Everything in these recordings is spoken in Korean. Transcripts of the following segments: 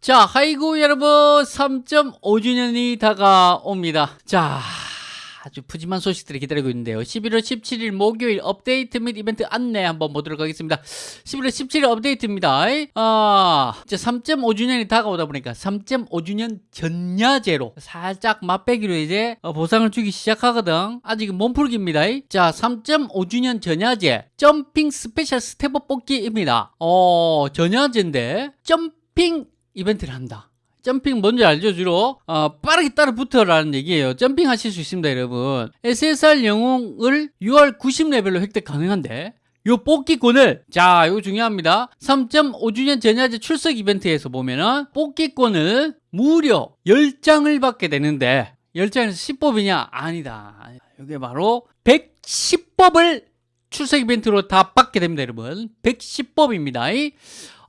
자, 하이고 여러분 3.5주년이 다가옵니다. 자, 아주 푸짐한 소식들이 기다리고 있는데요. 11월 17일 목요일 업데이트 및 이벤트 안내 한번 보도록 하겠습니다. 11월 17일 업데이트입니다. 아, 이제 3.5주년이 다가오다 보니까 3.5주년 전야제로 살짝 맛배기로 이제 어, 보상을 주기 시작하거든. 아직 몸풀기입니다. 자, 3.5주년 전야제 jumping special step up 뽑기입니다. 어, 전야제인데 jumping 이벤트를 한다. 점핑 뭔지 알죠 주로? 어, 빠르게 따라 붙어라는 얘기예요. 점핑 하실 수 있습니다 여러분. SSR 영웅을 6월 90레벨로 획득 가능한데 요 뽑기권을 자 이거 중요합니다. 3.5주년 전야제 출석 이벤트에서 보면은 뽑기권을 무려 10장을 받게 되는데 10장에서 10법이냐? 아니다. 이게 바로 110법을 출석 이벤트로 다 받게 됩니다 여러분. 110법입니다.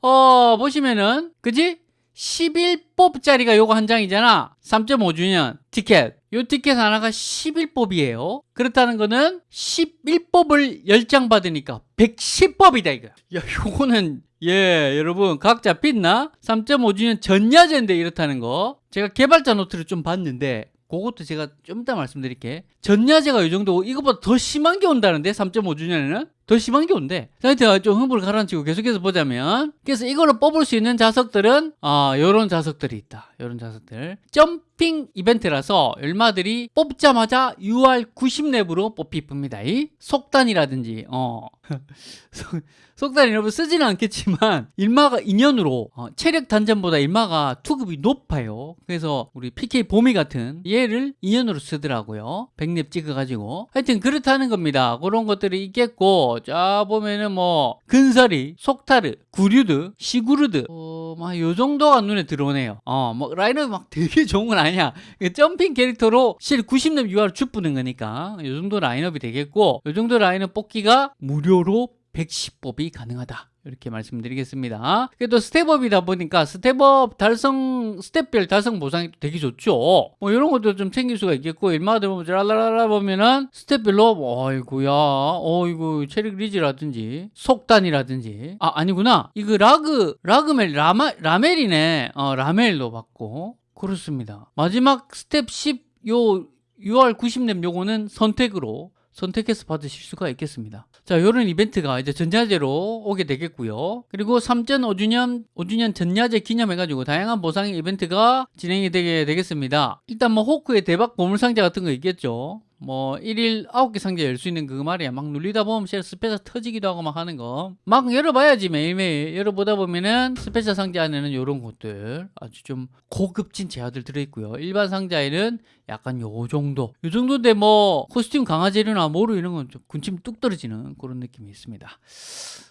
어 보시면은 그지 11법짜리가 요거 한 장이잖아. 3.5주년 티켓. 요 티켓 하나가 11법이에요. 그렇다는 거는 11법을 10장 받으니까 110법이다 이거. 야 요거는 예 여러분 각자 빛나? 3.5주년 전야제인데 이렇다는 거. 제가 개발자 노트를 좀 봤는데 그것도 제가 좀 이따 말씀드릴게. 전야제가 이 정도고 이것보다 더 심한 게 온다는데 3.5주년에는 더 심한 게 온대. 하여튼 좀 흥분을 가라앉히고 계속해서 보자면 그래서 이거를 뽑을 수 있는 자석들은 아 요런 자석들이 있다. 요런 자석들. 점핑 이벤트라서 얼마들이 뽑자마자 UR 90 랩으로 뽑힙니다. 이 속단이라든지 어. 속단이 여러분 쓰지는 않겠지만 일마가 인연으로 어, 체력 단전보다 일마가 투급이 높아요. 그래서 우리 PK 봄이 같은 얘를 인연으로 쓰더라고요. 100렙 찍어가지고. 하여튼 그렇다는 겁니다. 그런 것들이 있겠고 자 보면은 뭐 근사리 속타르 구류드 시구르드. 어, 막요 정도가 눈에 들어오네요. 어뭐 라인업이 막 되게 좋은 건 아니야. jumping 캐릭터로 실 90렙 UR 주뿌는 거니까 요 정도 라인업이 되겠고 요 정도 라인업 뽑기가 무료로 110뽑이 가능하다 이렇게 말씀드리겠습니다. 그래도 step up이다 보니까 step up 달성 step별 달성 보상이 되게 좋죠. 뭐 이런 것도 좀 챙길 수가 있겠고 일마다 보면 랄랄라 보면은 step별로 뭐, 어이구야 어이구 체력 리즈라든지 속단이라든지. 아 아니구나. 이거 라그 라그멜 라마, 라멜이네. 어 라멜도 받고. 그렇습니다. 마지막 스텝 10 요 UR 90렙 요거는 선택으로 선택해서 받으실 수가 있겠습니다. 자, 이런 이벤트가 이제 전야제로 오게 되겠고요. 그리고 3.5주년 5주년 전야제 기념해 가지고 다양한 보상 이벤트가 진행이 되게 되겠습니다. 일단 뭐 호크의 대박 보물상자 같은 거 있겠죠. 뭐 1일 9개 상자 열 수 있는 그거 말이야. 막 눌리다 보면 special 터지기도 하고 막 하는 거. 막 열어봐야지 매일매일. 열어보다 보면은 special 상자 안에는 이런 것들 아주 좀 고급진 재화들 들어있고요. 일반 상자에는 약간 요 정도. 요 정도인데 뭐 코스튬 강화재료나 모루 이런 건 좀 군침 뚝 떨어지는 그런 느낌이 있습니다.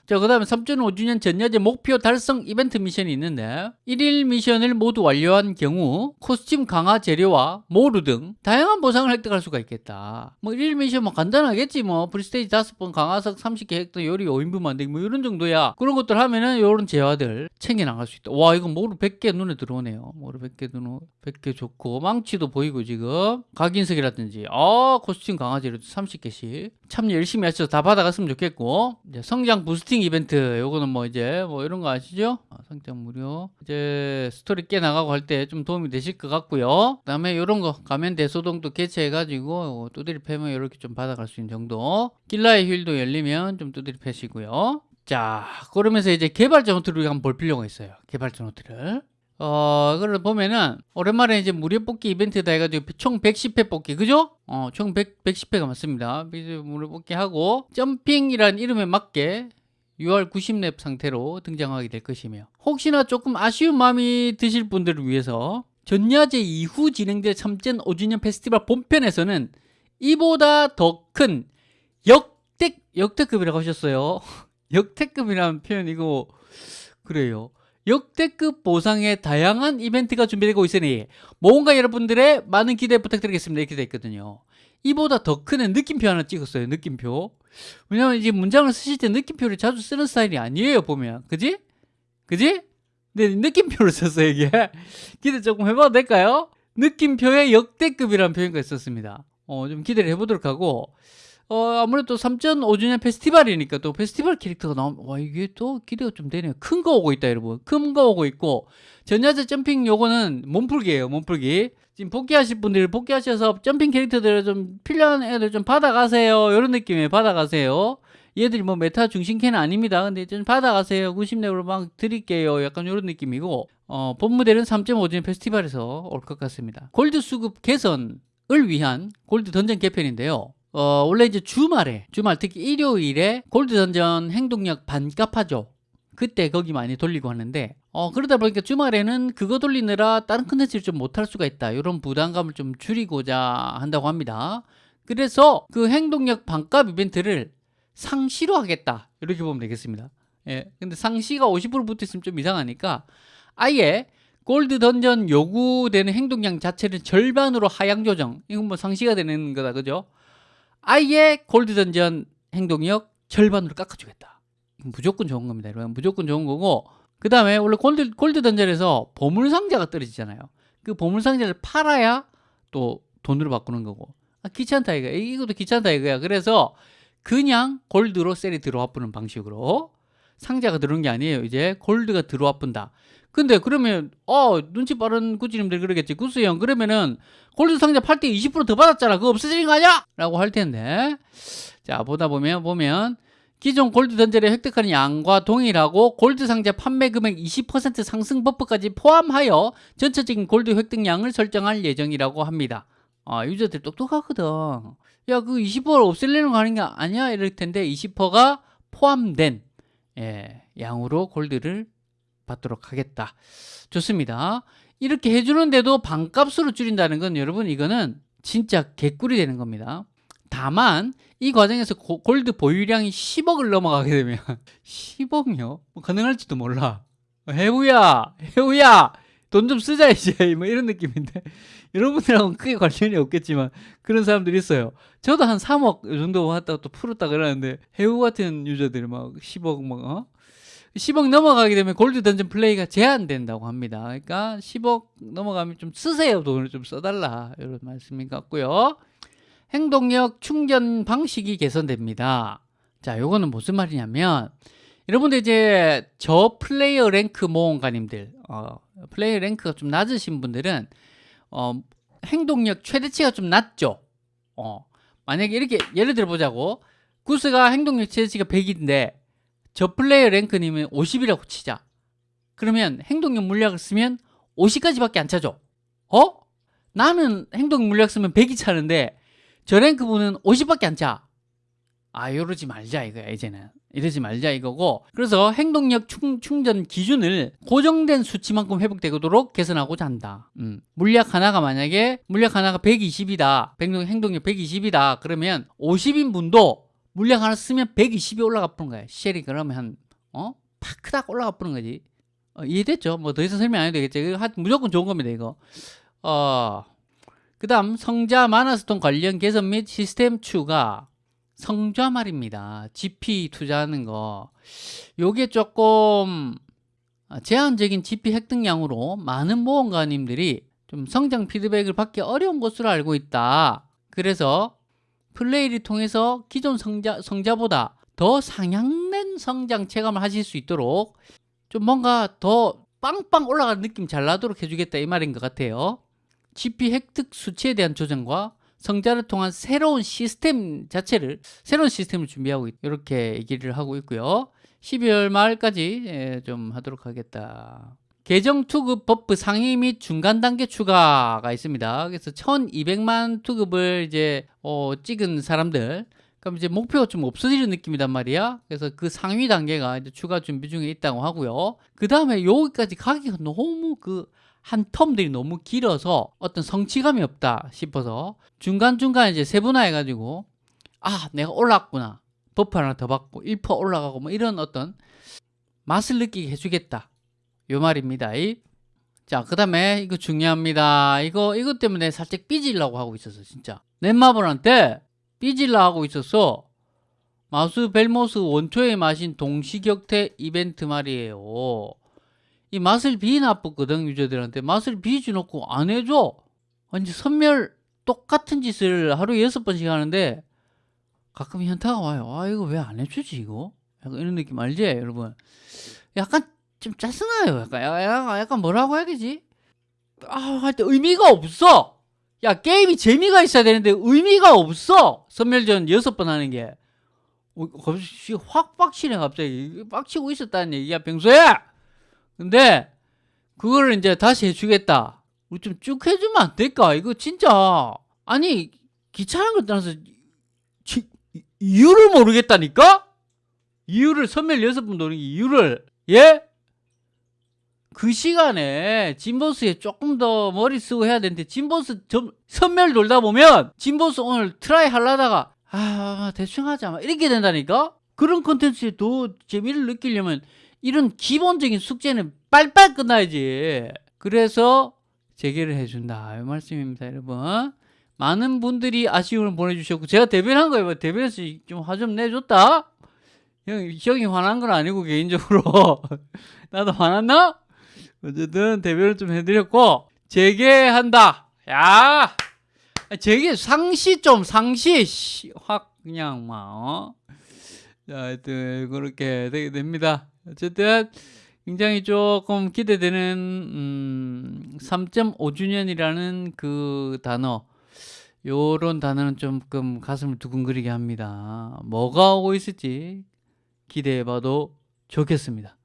자, 그 다음에 3.5주년 전야제 목표 달성 이벤트 미션이 있는데 1일 미션을 모두 완료한 경우 코스튬 강화 재료와 모루 등 다양한 보상을 획득할 수가 있겠다. 뭐 1일 미션 뭐 간단하겠지 뭐. free stage 5번 강화석 30개 획득 요리 5인분 만들기 뭐 이런 정도야. 그런 것들 하면은 이런 재화들 챙겨 나갈 수 있다. 와, 이거 모루 100개 눈에 들어오네요. 모루 100개 눈에 100개 좋고. 망치도 보이고 지금. 각인석이라든지. 아 코스튬 강화 재료도 30개씩. 참 열심히 하셔서 다 받아갔으면 좋겠고. 이제 성장 boosting 이벤트 요거는 뭐 이제 뭐 이런 거 아시죠? 아, 성장 무료. 이제 스토리 깨 나가고 할 때 좀 도움이 되실 것 같고요. 그 다음에 이런 거 가면 대소동도 개최해 가지고 두드리 패면 이렇게 좀 받아갈 수 있는 정도. 길라의 휠도 열리면 좀 두드리 패시고요. 자 그러면서 이제 개발자 노트를 한번 볼 필요가 있어요. 개발자 노트를 어, 이걸 보면은, 오랜만에 이제 무료 뽑기 이벤트다 해가지고 총 110회 뽑기, 그죠? 어, 총 100, 110회가 맞습니다. 무료 뽑기 하고, 점핑이라는 이름에 맞게 6월 90렙 상태로 등장하게 될 것이며, 혹시나 조금 아쉬운 마음이 드실 분들을 위해서, 전야제 이후 진행될 3전 5주년 페스티벌 본편에서는 이보다 더 큰 역대, 역대급이라고 하셨어요. 역대급이라는 표현 이거, 그래요. 역대급 보상의 다양한 이벤트가 준비되고 있으니 뭔가 여러분들의 많은 기대 부탁드리겠습니다 이렇게 돼 있거든요 이보다 더 큰 느낌표 하나 찍었어요 느낌표 왜냐면 이제 문장을 쓰실 때 느낌표를 자주 쓰는 스타일이 아니에요 보면 그지? 그지? 네 느낌표를 썼어요 이게 기대 조금 해봐도 될까요? 느낌표의 역대급이라는 표현가 있었습니다 어, 좀 기대를 해보도록 하고 어, 아무래도 3.5주년 페스티벌이니까 또 페스티벌 캐릭터가 나오면 와 이게 또 기대가 좀 되네요. 큰 거 오고 있다 여러분. 큰 거 오고 있고 전야제 점핑 요거는 몸풀기예요. 몸풀기. 지금 복귀하실 분들 복귀하셔서 점핑 캐릭터들 좀 필요한 애들 좀 받아가세요. 이런 느낌에 받아가세요. 얘들이 뭐 메타 중심캐는 아닙니다. 근데 좀 받아가세요. 90렙으로 막 드릴게요. 약간 이런 느낌이고 어, 본 무대는 3.5주년 페스티벌에서 올 것 같습니다. 골드 수급 개선을 위한 골드 던전 개편인데요. 어, 원래 이제 주말에, 주말 특히 일요일에 골드 던전 행동력 반값 하죠. 그때 거기 많이 돌리고 하는데, 어, 그러다 보니까 주말에는 그거 돌리느라 다른 컨텐츠를 좀 못할 수가 있다. 이런 부담감을 좀 줄이고자 한다고 합니다. 그래서 그 행동력 반값 이벤트를 상시로 하겠다. 이렇게 보면 되겠습니다. 예. 근데 상시가 50% 붙어 있으면 좀 이상하니까 아예 골드 던전 요구되는 행동량 자체를 절반으로 하향 조정. 이건 뭐 상시가 되는 거다. 그죠? 아예 골드 던전 행동력 절반으로 깎아주겠다. 무조건 좋은 겁니다. 여러분. 무조건 좋은 거고. 그 다음에 원래 골드, 골드 던전에서 보물상자가 떨어지잖아요. 그 보물상자를 팔아야 또 돈으로 바꾸는 거고. 아, 귀찮다 이거. 이것도 귀찮다 이거야. 그래서 그냥 골드로 셀이 들어와 뿌는 방식으로 상자가 들어오는 게 아니에요. 이제 골드가 들어와 뿐다. 근데 그러면 어 눈치 빠른 구찌님들 그러겠지. 구스 형 그러면은 골드 상자 팔 때 20%더 받았잖아. 그거 없어지는 거 아니야? 라고 할 텐데. 자 보다 보면 보면 기존 골드 던전에 획득하는 양과 동일하고 골드 상자 판매 금액 20% 상승 버프까지 포함하여 전체적인 골드 획득량을 설정할 예정이라고 합니다. 아 유저들 똑똑하거든. 야 그 20%를 없애려는 거 아닌 게 아니야? 이럴 텐데 20%가 포함된 예, 양으로 골드를 받도록 하겠다. 좋습니다. 이렇게 해주는데도 반값으로 줄인다는 건 여러분 이거는 진짜 개꿀이 되는 겁니다. 다만 이 과정에서 고, 골드 보유량이 10억을 넘어가게 되면 10억요? 뭐 가능할지도 몰라. 해우야, 해우야, 돈 좀 쓰자 이제 뭐 이런 느낌인데 여러분들하고는 크게 관련이 없겠지만 그런 사람들이 있어요. 저도 한 3억 정도 했다가 또 풀었다 그러는데 해우 같은 유저들이 막 10억 막 어? 10억 넘어가게 되면 골드 던전 플레이가 제한된다고 합니다. 그러니까 10억 넘어가면 좀 쓰세요. 돈을 좀 써달라. 이런 말씀인 것 같고요. 행동력 충전 방식이 개선됩니다. 자, 요거는 무슨 말이냐면 여러분들 이제 저 플레이어 랭크 모험가님들 어, 플레이어 랭크가 좀 낮으신 분들은 어, 행동력 최대치가 좀 낮죠. 어, 만약에 이렇게 예를 들어 보자고 구스가 행동력 최대치가 100인데 저 플레이어 랭크님은 50이라고 치자. 그러면 행동력 물약을 쓰면 50까지밖에 안 차죠. 어? 나는 행동 물약 쓰면 100이 차는데 저 랭크 분은 50밖에 안 차. 아 이러지 말자 이거야 이제는 이러지 말자 이거고 그래서 행동력 충, 충전 기준을 고정된 수치만큼 회복되도록 개선하고자 한다 음. 물약 하나가 만약에 물약 하나가 120이다 행동력 120이다 그러면 50인 분도 물량 하나 쓰면 120이 올라가 버는 거야. 쉘이 그러면 한, 어? 파크닥 올라가 버는 거지. 어, 이해됐죠? 뭐 더 이상 설명 안 해도 되겠죠? 이거 무조건 좋은 겁니다, 이거. 어, 그 다음, 성자 마나스톤 관련 개선 및 시스템 추가. 성좌 말입니다. GP 투자하는 거. 요게 조금 제한적인 GP 획득량으로 많은 모험가님들이 좀 성장 피드백을 받기 어려운 것으로 알고 있다. 그래서 플레이를 통해서 기존 성장, 성장보다 더 상향된 성장 체감을 하실 수 있도록 좀 뭔가 더 빵빵 올라가는 느낌 잘 나도록 해주겠다 이 말인 것 같아요. GP 획득 수치에 대한 조정과 성장을 통한 새로운 시스템 자체를 새로운 시스템을 준비하고 있, 이렇게 얘기를 하고 있고요. 12월 말까지 예, 좀 하도록 하겠다 계정 투급 버프 상위 및 중간 단계 추가가 있습니다. 그래서 1200만 투급을 이제 어, 찍은 사람들 그럼 이제 목표가 좀 없어지는 느낌이단 말이야. 그래서 그 상위 단계가 이제 추가 준비 중에 있다고 하고요. 그 다음에 여기까지 가기가 너무 그 한 텀들이 너무 길어서 어떤 성취감이 없다 싶어서 중간중간 이제 세분화해가지고 아 내가 올랐구나 버프 하나 더 받고 1% 올라가고 뭐 이런 어떤 맛을 느끼게 해주겠다 요 말입니다. 자, 그 다음에 이거 중요합니다. 이거, 이것 때문에 살짝 삐질라고 하고 있었어, 진짜. 넷마블한테 삐질라 하고 있었어. 마수 벨모스 원초의 마신 동시격퇴 이벤트 말이에요. 이 맛을 비나쁘거든, 유저들한테. 맛을 비주놓고 안 해줘. 완전 선멸 똑같은 짓을 하루에 여섯 번씩 하는데 가끔 현타가 와요. 아 이거 왜 안 해주지 이거? 약간 이런 느낌 알지 여러분? 약간 좀 짜증나요. 약간 약간, 약간 뭐라고 해야 되지? 아할 때 의미가 없어. 야 게임이 재미가 있어야 되는데 의미가 없어. 선멸전 여섯 번 하는 게. 어, 갑자기 확 빡치네 갑자기 빡치고 있었다는 얘기야 평소에. 근데 그거를 이제 다시 해주겠다. 우리 좀 쭉 해주면 안 될까? 이거 진짜 아니 귀찮은 것 떠나서 지- 이유를 모르겠다니까? 이유를 선멸 여섯 번 노는 이유를 예? 그 시간에 진보스에 조금 더 머리 쓰고 해야 되는데 진보스 점, 섬멸 돌다 보면 진보스 오늘 try 하려다가 아 대충 하자 막 이렇게 된다니까? 그런 컨텐츠에 더 재미를 느끼려면 이런 기본적인 숙제는 빨빨 끝나야지. 그래서 재개를 해준다. 이 말씀입니다 여러분. 많은 분들이 아쉬움을 보내주셨고 제가 대변한 거예요. 대변해서 좀 화 좀 내줬다. 형, 형이 화난 건 아니고 개인적으로. 나도 화났나? 어쨌든 대변을 좀 해드렸고 재개한다. 야! 재개 상시 좀 상시. 씨, 확 그냥 막 어? 자 하여튼 그렇게 되게 됩니다. 어쨌든 굉장히 조금 기대되는 음, 3.5주년이라는 그 단어 요런 단어는 조금 가슴을 두근거리게 합니다. 뭐가 오고 있을지 기대해봐도 좋겠습니다